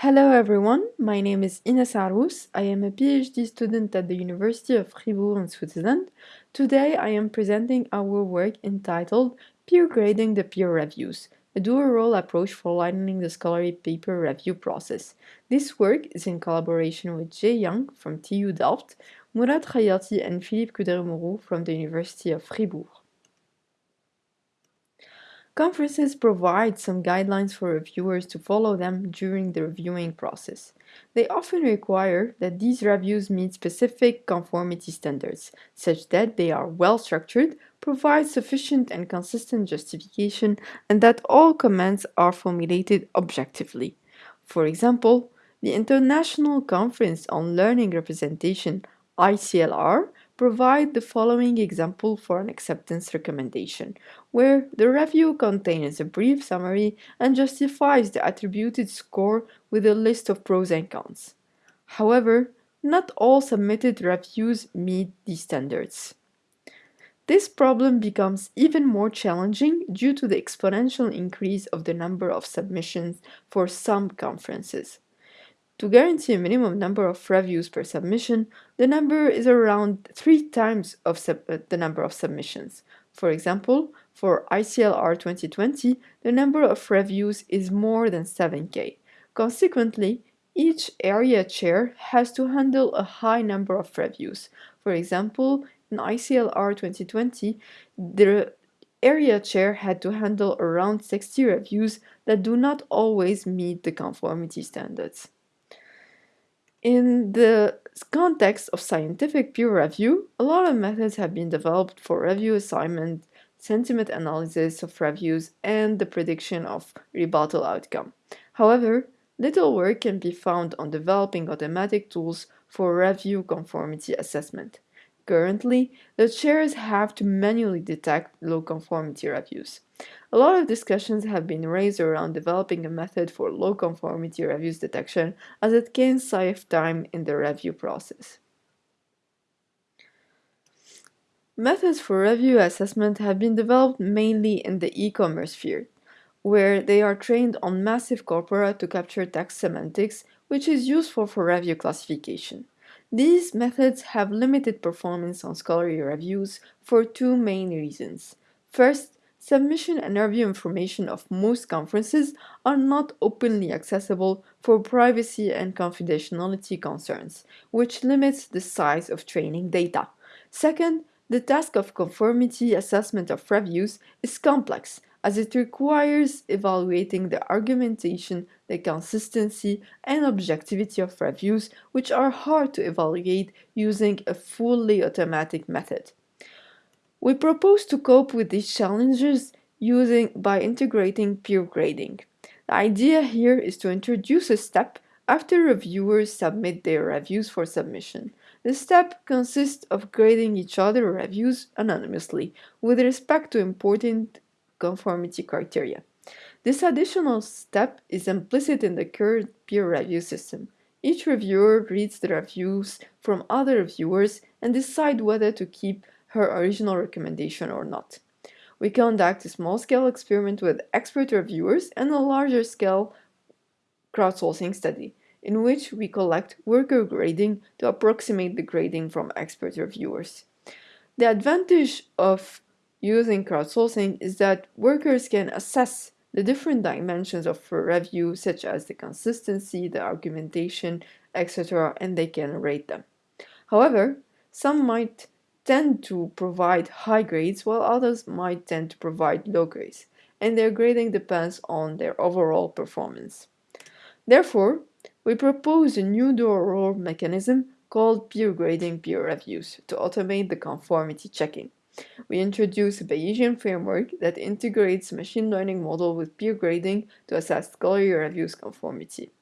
Hello everyone, my name is Ines Arous. I am a PhD student at the University of Fribourg in Switzerland. Today I am presenting our work entitled Peer Grading the Peer Reviews, a dual-role approach for lightening the scholarly paper review process. This work is in collaboration with Jie Yang from TU Delft, Mourad Khayati and Philippe Cudré-Mauroux from the University of Fribourg. Conferences provide some guidelines for reviewers to follow them during the reviewing process. They often require that these reviews meet specific conformity standards, such that they are well structured, provide sufficient and consistent justification, and that all comments are formulated objectively. For example, the International Conference on Learning Representation, ICLR, provide the following example for an acceptance recommendation, where the review contains a brief summary and justifies the attributed score with a list of pros and cons. However, not all submitted reviews meet these standards. This problem becomes even more challenging due to the exponential increase of the number of submissions for some conferences. To guarantee a minimum number of reviews per submission, the number is around three times of uh, the number of submissions. For example, for ICLR 2020, the number of reviews is more than 7k. Consequently, each area chair has to handle a high number of reviews. For example, in ICLR 2020, the area chair had to handle around 60 reviews that do not always meet the conformity standards. In the context of scientific peer review, a lot of methods have been developed for review assignment, sentiment analysis of reviews, and the prediction of rebuttal outcome. However, little work can be found on developing automatic tools for review conformity assessment. Currently, the chairs have to manually detect low conformity reviews. A lot of discussions have been raised around developing a method for low conformity reviews detection as it can save time in the review process. Methods for review assessment have been developed mainly in the e-commerce sphere, where they are trained on massive corpora to capture text semantics, which is useful for review classification. These methods have limited performance on scholarly reviews for two main reasons. First, submission and review information of most conferences are not openly accessible for privacy and confidentiality concerns, which limits the size of training data. Second, the task of conformity assessment of reviews is complex as it requires evaluating the argumentation, the consistency, and objectivity of reviews, which are hard to evaluate using a fully automatic method. We propose to cope with these challenges using by integrating peer grading. The idea here is to introduce a step after reviewers submit their reviews for submission. The step consists of grading each other reviews anonymously with respect to important conformity criteria. This additional step is implicit in the current peer review system. Each reviewer reads the reviews from other reviewers and decide whether to keep her original recommendation or not. We conduct a small-scale experiment with expert reviewers and a larger-scale crowdsourcing study, in which we collect worker grading to approximate the grading from expert reviewers. The advantage of using crowdsourcing is that workers can assess the different dimensions of a review such as the consistency, the argumentation, etc. and they can rate them. However, some might tend to provide high grades while others might tend to provide low grades and their grading depends on their overall performance. Therefore, we propose a new dual-role mechanism called peer grading peer reviews to automate the conformity checking. We introduce a Bayesian framework that integrates machine learning model with peer grading to assess scholarly reviews conformity.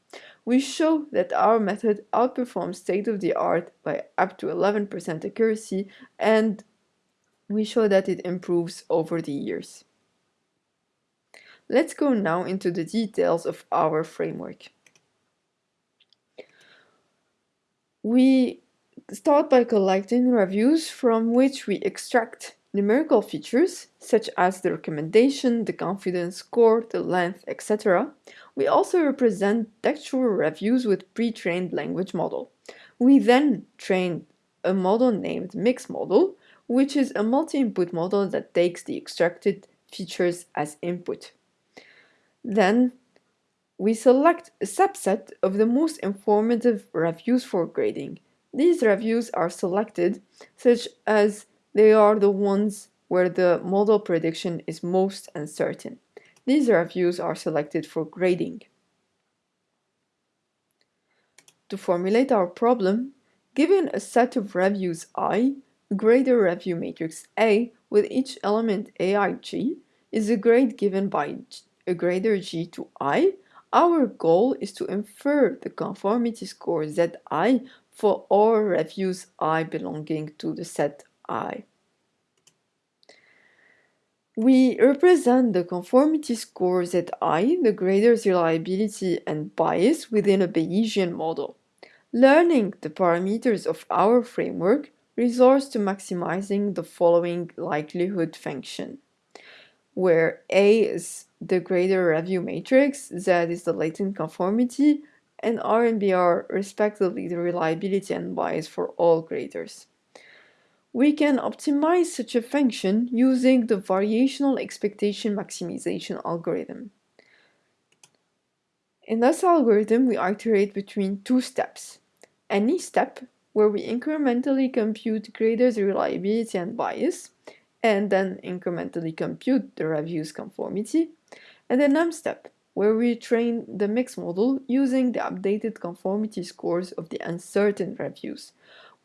We show that our method outperforms state-of-the-art by up to 11% accuracy and we show that it improves over the years. Let's go now into the details of our framework. We start by collecting reviews from which we extract numerical features such as the recommendation, the confidence score, the length, etc. We also represent textual reviews with pre-trained language model. We then train a model named mix model, which is a multi-input model that takes the extracted features as input. Then we select a subset of the most informative reviews for grading. These reviews are selected such as they are the ones where the model prediction is most uncertain. These reviews are selected for grading. To formulate our problem, given a set of reviews i, a review matrix A with each element aig is a grade given by a grader g to i. Our goal is to infer the conformity score zi for all reviews i belonging to the set i. We represent the conformity score Zi, the grader's reliability and bias within a Bayesian model. Learning the parameters of our framework resorts to maximizing the following likelihood function, where A is the grader review matrix, Z is the latent conformity, and R and BR respectively the reliability and bias for all graders. We can optimize such a function using the variational expectation maximization algorithm. In this algorithm, we iterate between two steps. E-step where we incrementally compute grader's reliability and bias, and then incrementally compute the review's conformity, and the M-step, where we train the mix model using the updated conformity scores of the uncertain reviews,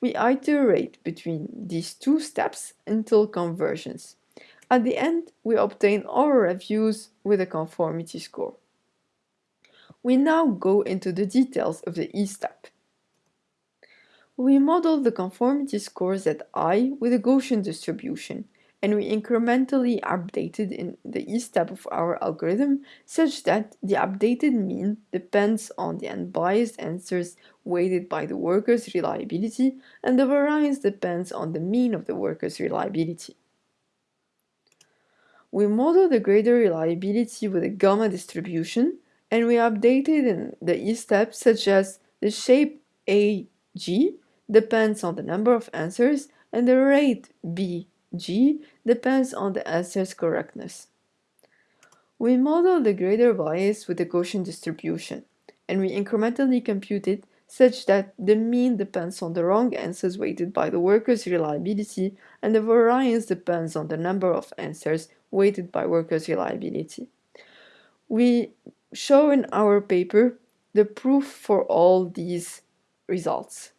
we iterate between these two steps until convergence. At the end, we obtain our reviews with a conformity score. We now go into the details of the E-step. We model the conformity scores at I with a Gaussian distribution, and we incrementally updated in the E-step of our algorithm such that the updated mean depends on the unbiased answers weighted by the worker's reliability and the variance depends on the mean of the worker's reliability. We model the grader reliability with a gamma distribution and we updated in the E-step such as the shape AG depends on the number of answers and the rate B G depends on the answer's correctness. We model the greater bias with the Gaussian distribution, and we incrementally compute it such that the mean depends on the wrong answers weighted by the worker's reliability and the variance depends on the number of answers weighted by worker's reliability. We show in our paper the proof for all these results.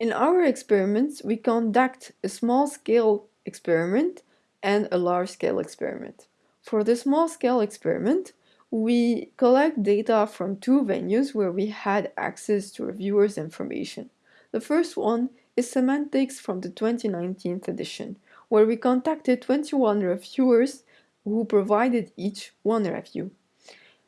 In our experiments, we conduct a small-scale experiment and a large-scale experiment. For the small-scale experiment, we collect data from two venues where we had access to reviewers' information. The first one is semantics from the 2019 edition, where we contacted 21 reviewers who provided each one review.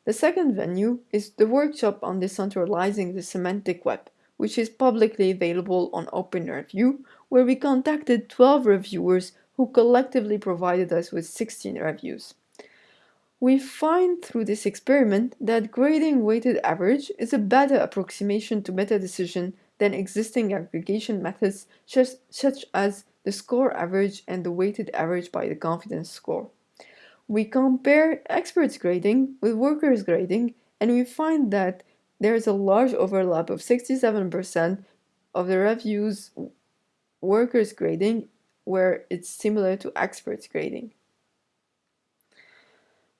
The second venue is the workshop on decentralizing the semantic web, which is publicly available on OpenReview, where we contacted 12 reviewers who collectively provided us with 16 reviews. We find through this experiment that grading weighted average is a better approximation to meta-decision than existing aggregation methods such as the score average and the weighted average by the confidence score. We compare experts grading with workers grading and we find that there is a large overlap of 67% of the reviews workers grading where it's similar to experts grading.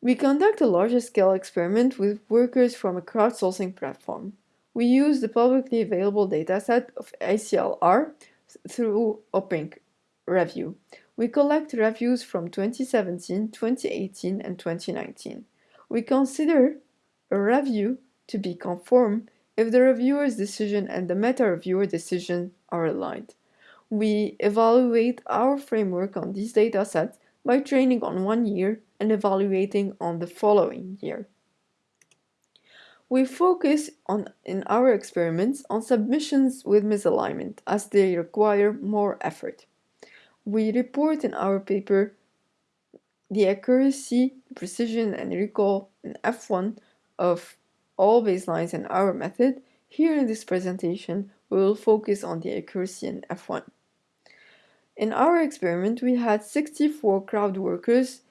We conduct a larger scale experiment with workers from a crowdsourcing platform. We use the publicly available dataset of ICLR through OPINC review. We collect reviews from 2017, 2018, and 2019. We consider a review to be conform if the reviewer's decision and the meta-reviewer decision are aligned. We evaluate our framework on these datasets by training on one year and evaluating on the following year. We focus on, in our experiments on submissions with misalignment as they require more effort. We report in our paper the accuracy, precision, and recall and F1 of all baselines in our method, here in this presentation we will focus on the accuracy in F1. In our experiment we had 64 crowd workers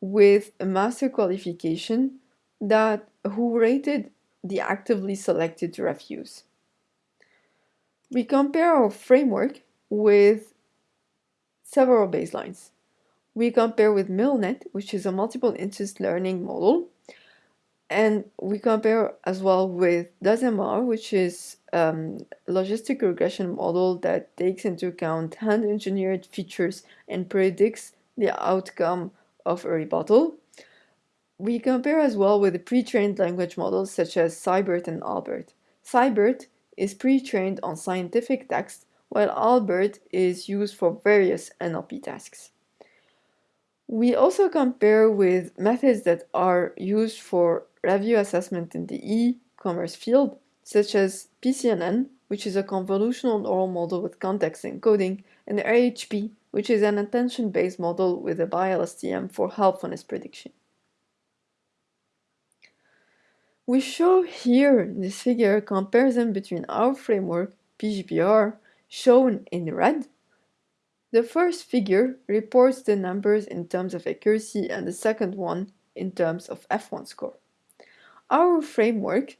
with a master qualification that who rated the actively selected refuse. We compare our framework with several baselines. We compare with MILNet, which is a multiple instance learning model, and we compare as well with DASMR, which is um, a logistic regression model that takes into account hand-engineered features and predicts the outcome of a rebuttal. We compare as well with the pre-trained language models such as SciBERT and Albert. SciBERT is pre-trained on scientific text, while Albert is used for various NLP tasks. We also compare with methods that are used for review assessment in the e-commerce field, such as PCNN, which is a convolutional neural model with context encoding, and RHP, which is an attention-based model with a BiLSTM for helpfulness prediction. We show here in this figure a comparison between our framework, PGPR, shown in red. The first figure reports the numbers in terms of accuracy and the second one in terms of F1 score. Our framework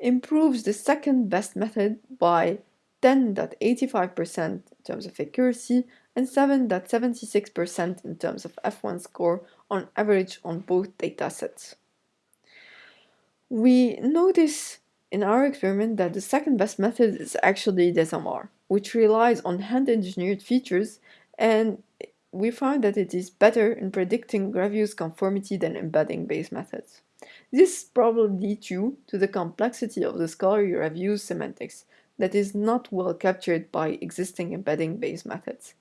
improves the second best method by 10.85% in terms of accuracy and 7.76% in terms of F1 score on average on both datasets. We notice in our experiment that the second best method is actually DSMR, which relies on hand-engineered features and we find that it is better in predicting reviews conformity than embedding-based methods. This is probably due to the complexity of the scholarly review semantics that is not well captured by existing embedding-based methods.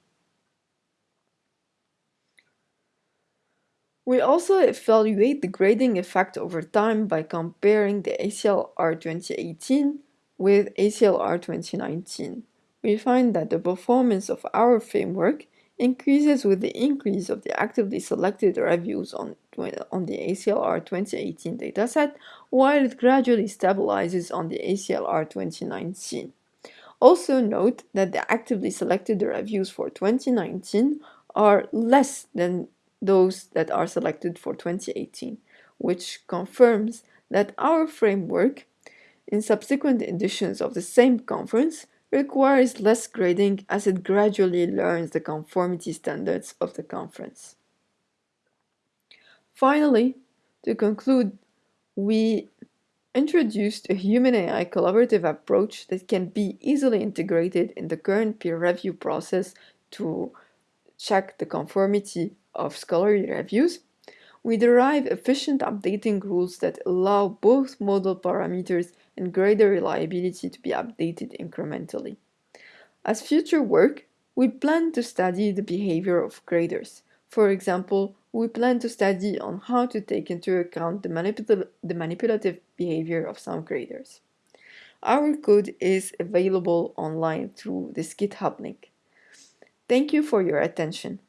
We also evaluate the grading effect over time by comparing the ICLR 2018 with ICLR 2019. We find that the performance of our framework increases with the increase of the actively selected reviews on, on the ICLR 2018 dataset, while it gradually stabilizes on the ICLR 2019. Also note that the actively selected reviews for 2019 are less than those that are selected for 2018, which confirms that our framework in subsequent editions of the same conference requires less grading as it gradually learns the conformity standards of the conference. Finally, to conclude, we introduced a human-AI collaborative approach that can be easily integrated in the current peer review process to check the conformity of scholarly reviews, we derive efficient updating rules that allow both model parameters and grader reliability to be updated incrementally. As future work, we plan to study the behavior of graders. For example, we plan to study on how to take into account the, manipul the manipulative behavior of some graders. Our code is available online through this GitHub link. Thank you for your attention.